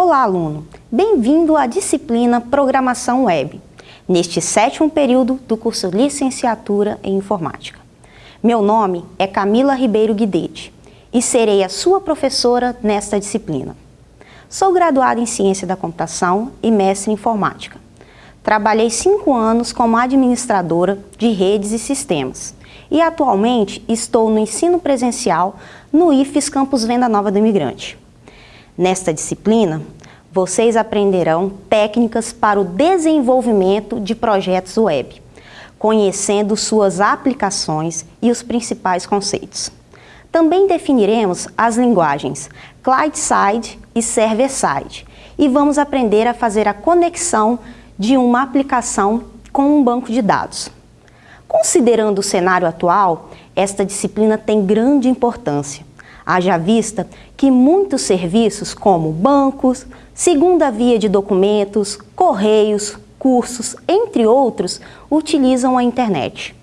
Olá, aluno! Bem-vindo à disciplina Programação Web, neste sétimo período do curso Licenciatura em Informática. Meu nome é Camila Ribeiro Guidete e serei a sua professora nesta disciplina. Sou graduada em Ciência da Computação e mestre em Informática. Trabalhei cinco anos como administradora de redes e sistemas e atualmente estou no ensino presencial no IFES Campus Venda Nova do Imigrante. Nesta disciplina, vocês aprenderão técnicas para o desenvolvimento de projetos web, conhecendo suas aplicações e os principais conceitos. Também definiremos as linguagens client-side e server-side e vamos aprender a fazer a conexão de uma aplicação com um banco de dados. Considerando o cenário atual, esta disciplina tem grande importância, Haja vista que muitos serviços como bancos, segunda via de documentos, correios, cursos, entre outros, utilizam a internet.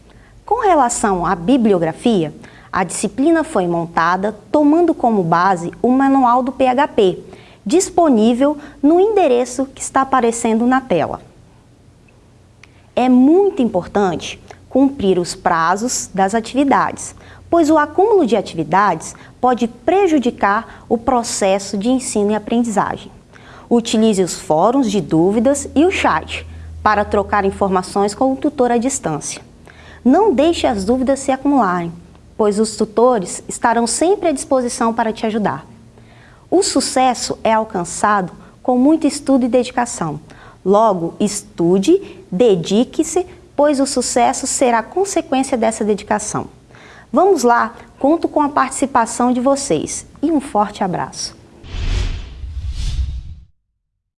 Com relação à bibliografia, a disciplina foi montada tomando como base o manual do PHP, disponível no endereço que está aparecendo na tela. É muito importante cumprir os prazos das atividades, pois o acúmulo de atividades pode prejudicar o processo de ensino e aprendizagem. Utilize os fóruns de dúvidas e o chat para trocar informações com o tutor à distância. Não deixe as dúvidas se acumularem, pois os tutores estarão sempre à disposição para te ajudar. O sucesso é alcançado com muito estudo e dedicação. Logo, estude, dedique-se, pois o sucesso será consequência dessa dedicação. Vamos lá, conto com a participação de vocês e um forte abraço.